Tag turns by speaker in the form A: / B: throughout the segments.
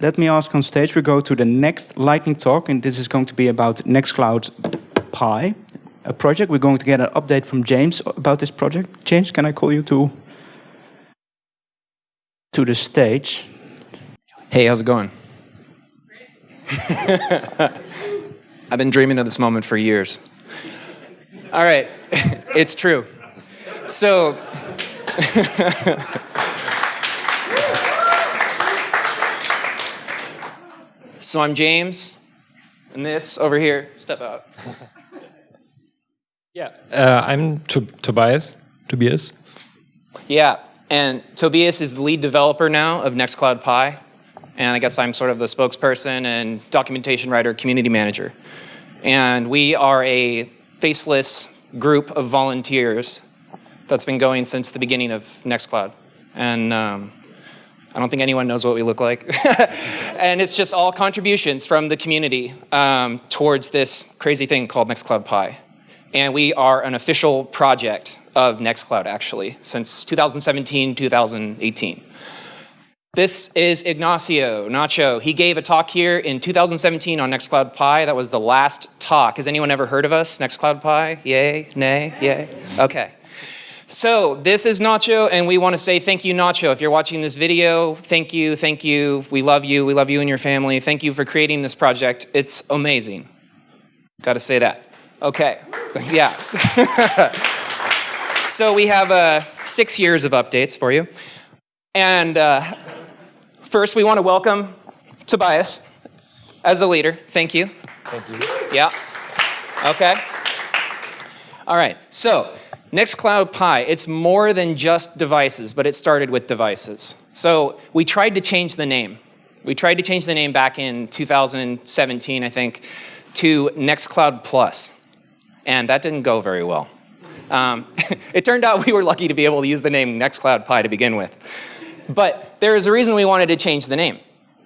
A: let me ask on stage, we go to the next lightning talk, and this is going to be about Nextcloud Pi, a project. We're going to get an update from James about this project. James, can I call you to, to the stage?
B: Hey, how's it going? I've been dreaming of this moment for years. All right, it's true. So, so I'm James, and this over here, step out.
C: yeah, uh, I'm to Tobias. Tobias.
B: Yeah, and Tobias is the lead developer now of Nextcloud Pi, and I guess I'm sort of the spokesperson and documentation writer, community manager. And we are a faceless group of volunteers that's been going since the beginning of Nextcloud. And um, I don't think anyone knows what we look like. and it's just all contributions from the community um, towards this crazy thing called Nextcloud Pi. And we are an official project of Nextcloud, actually, since 2017, 2018. This is Ignacio Nacho. He gave a talk here in 2017 on Nextcloud Pi. That was the last talk. Has anyone ever heard of us, Nextcloud Pi? Yay, nay, yay? Okay. So this is Nacho, and we want to say thank you, Nacho. If you're watching this video, thank you, thank you. We love you. We love you and your family. Thank you for creating this project. It's amazing. Got to say that. Okay, yeah. so we have uh, six years of updates for you. And uh, first, we want to welcome Tobias as a leader. Thank you.
C: Thank you.
B: Yeah. Okay. All right. So Nextcloud Pi, it's more than just devices, but it started with devices. So we tried to change the name. We tried to change the name back in 2017, I think, to Nextcloud Plus. And that didn't go very well. Um, it turned out we were lucky to be able to use the name Nextcloud Pi to begin with. But there is a reason we wanted to change the name.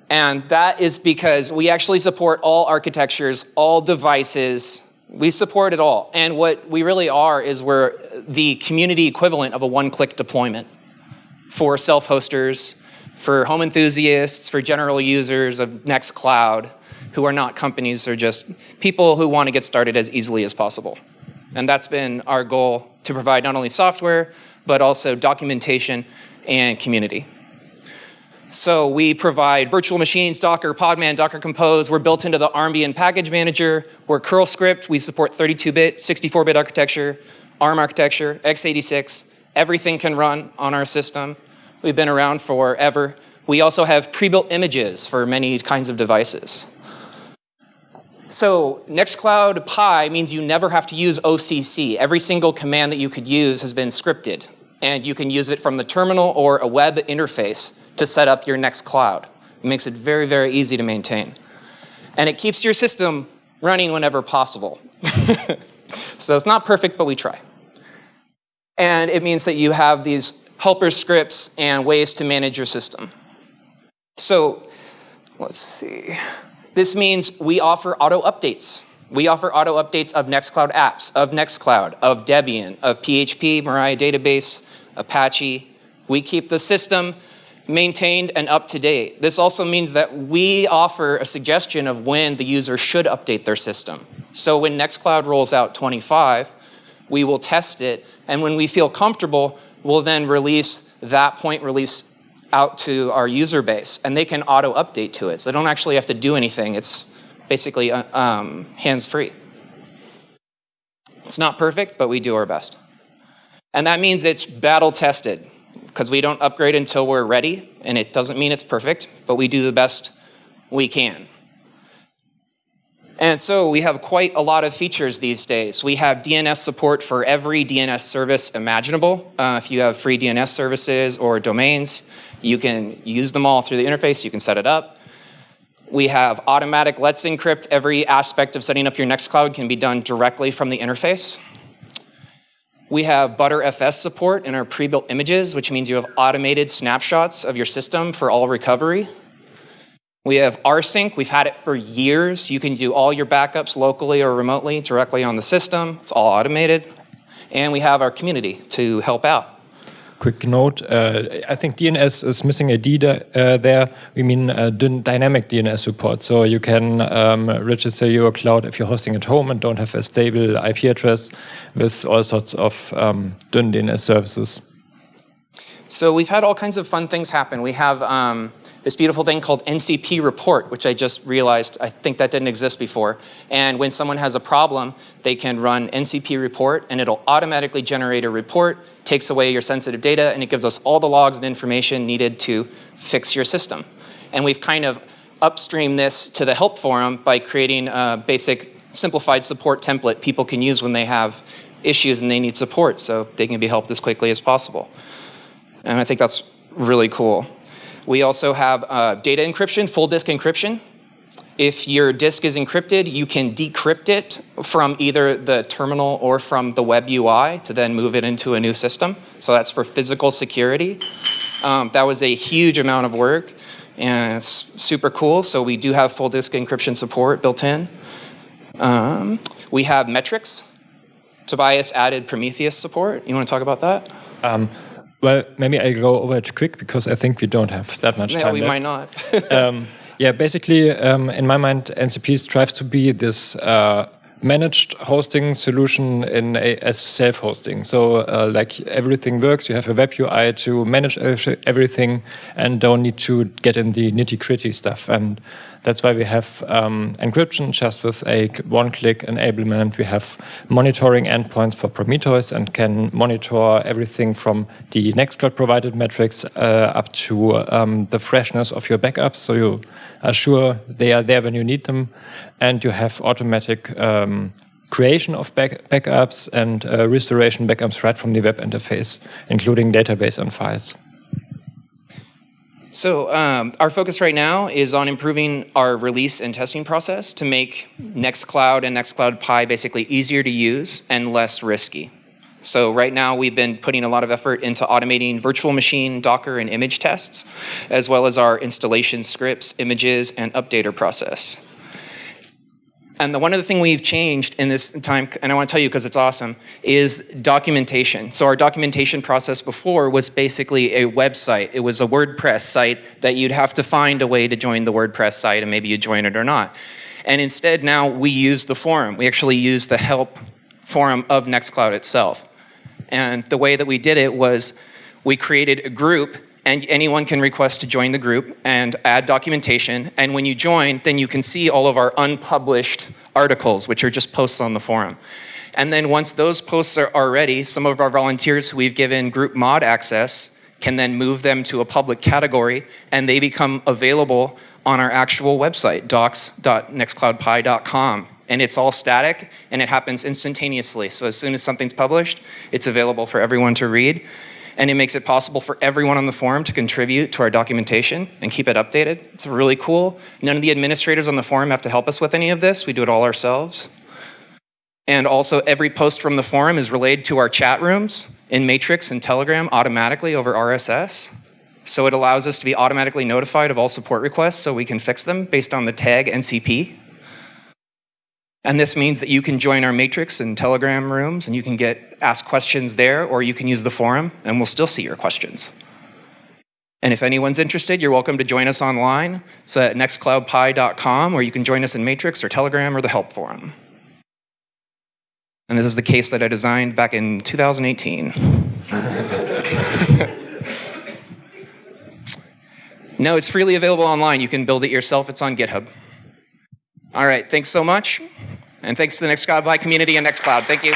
B: And that is because we actually support all architectures, all devices, we support it all. And what we really are is we're the community equivalent of a one-click deployment for self-hosters, for home enthusiasts, for general users of Nextcloud, who are not companies, or just people who want to get started as easily as possible. And that's been our goal to provide not only software, but also documentation and community. So we provide virtual machines, Docker, Podman, Docker Compose. We're built into the Armbian package manager. We're curl script. We support 32-bit, 64-bit architecture, ARM architecture, x86. Everything can run on our system. We've been around forever. We also have pre-built images for many kinds of devices. So Nextcloud Pi means you never have to use OCC. Every single command that you could use has been scripted. And you can use it from the terminal or a web interface to set up your Nextcloud. It makes it very, very easy to maintain. And it keeps your system running whenever possible. so it's not perfect, but we try. And it means that you have these helper scripts and ways to manage your system. So let's see. This means we offer auto updates. We offer auto updates of Nextcloud apps, of Nextcloud, of Debian, of PHP, Mariah Database, Apache. We keep the system maintained and up to date. This also means that we offer a suggestion of when the user should update their system. So when Nextcloud rolls out 25, we will test it, and when we feel comfortable, we'll then release that point release out to our user base, and they can auto-update to it. So they don't actually have to do anything. It's basically uh, um, hands-free. It's not perfect, but we do our best. And that means it's battle-tested because we don't upgrade until we're ready, and it doesn't mean it's perfect, but we do the best we can. And so we have quite a lot of features these days. We have DNS support for every DNS service imaginable. Uh, if you have free DNS services or domains, you can use them all through the interface. You can set it up. We have automatic Let's Encrypt. Every aspect of setting up your Nextcloud can be done directly from the interface. We have Btrfs support in our pre-built images, which means you have automated snapshots of your system for all recovery. We have rsync. We've had it for years. You can do all your backups locally or remotely directly on the system. It's all automated. And we have our community to help out.
C: Quick note. Uh, I think DNS is missing a D uh, there. We mean uh, dynamic DNS support. So you can um, register your cloud if you're hosting at home and don't have a stable IP address with all sorts of um, DNS services.
B: So we've had all kinds of fun things happen. We have um, this beautiful thing called NCP report, which I just realized, I think that didn't exist before. And when someone has a problem, they can run NCP report and it'll automatically generate a report, takes away your sensitive data, and it gives us all the logs and information needed to fix your system. And we've kind of upstream this to the help forum by creating a basic simplified support template people can use when they have issues and they need support so they can be helped as quickly as possible. And I think that's really cool. We also have uh, data encryption, full disk encryption. If your disk is encrypted, you can decrypt it from either the terminal or from the web UI to then move it into a new system. So that's for physical security. Um, that was a huge amount of work and it's super cool. So we do have full disk encryption support built in. Um, we have metrics. Tobias added Prometheus support. You want to talk about that?
C: Um, well, maybe I go over it quick because I think we don't have that much
B: yeah,
C: time.
B: we
C: left.
B: might not.
C: um, yeah, basically, um, in my mind, NCP strives to be this uh, managed hosting solution in a, as self-hosting. So, uh, like everything works, you have a web UI to manage everything, and don't need to get in the nitty-gritty stuff. And that's why we have um, encryption just with a one-click enablement. We have monitoring endpoints for Prometheus and can monitor everything from the Nextcloud provided metrics uh, up to um, the freshness of your backups. So you are sure they are there when you need them. And you have automatic um, creation of back backups and uh, restoration backups right from the web interface, including database and files.
B: So um, our focus right now is on improving our release and testing process to make Nextcloud and Nextcloud Pi basically easier to use and less risky. So right now we've been putting a lot of effort into automating virtual machine, Docker, and image tests, as well as our installation scripts, images, and updater process. And the one other thing we've changed in this time, and I want to tell you because it's awesome, is documentation. So our documentation process before was basically a website. It was a WordPress site that you'd have to find a way to join the WordPress site and maybe you join it or not. And instead now we use the forum. We actually use the help forum of Nextcloud itself. And the way that we did it was we created a group and anyone can request to join the group and add documentation. And when you join, then you can see all of our unpublished articles, which are just posts on the forum. And then once those posts are, ready, some of our volunteers who we've given group mod access can then move them to a public category and they become available on our actual website, docs.nextcloudpi.com. And it's all static and it happens instantaneously. So as soon as something's published, it's available for everyone to read and it makes it possible for everyone on the forum to contribute to our documentation and keep it updated. It's really cool. None of the administrators on the forum have to help us with any of this. We do it all ourselves. And also every post from the forum is relayed to our chat rooms in Matrix and Telegram automatically over RSS. So it allows us to be automatically notified of all support requests so we can fix them based on the tag NCP. And this means that you can join our Matrix and Telegram rooms and you can get ask questions there or you can use the forum and we'll still see your questions. And if anyone's interested, you're welcome to join us online. It's at nextcloudpi.com or you can join us in Matrix or Telegram or the help forum. And this is the case that I designed back in 2018. no, it's freely available online. You can build it yourself. It's on GitHub. All right, thanks so much. And thanks to the Nextcloud Pi community and Nextcloud. Thank you.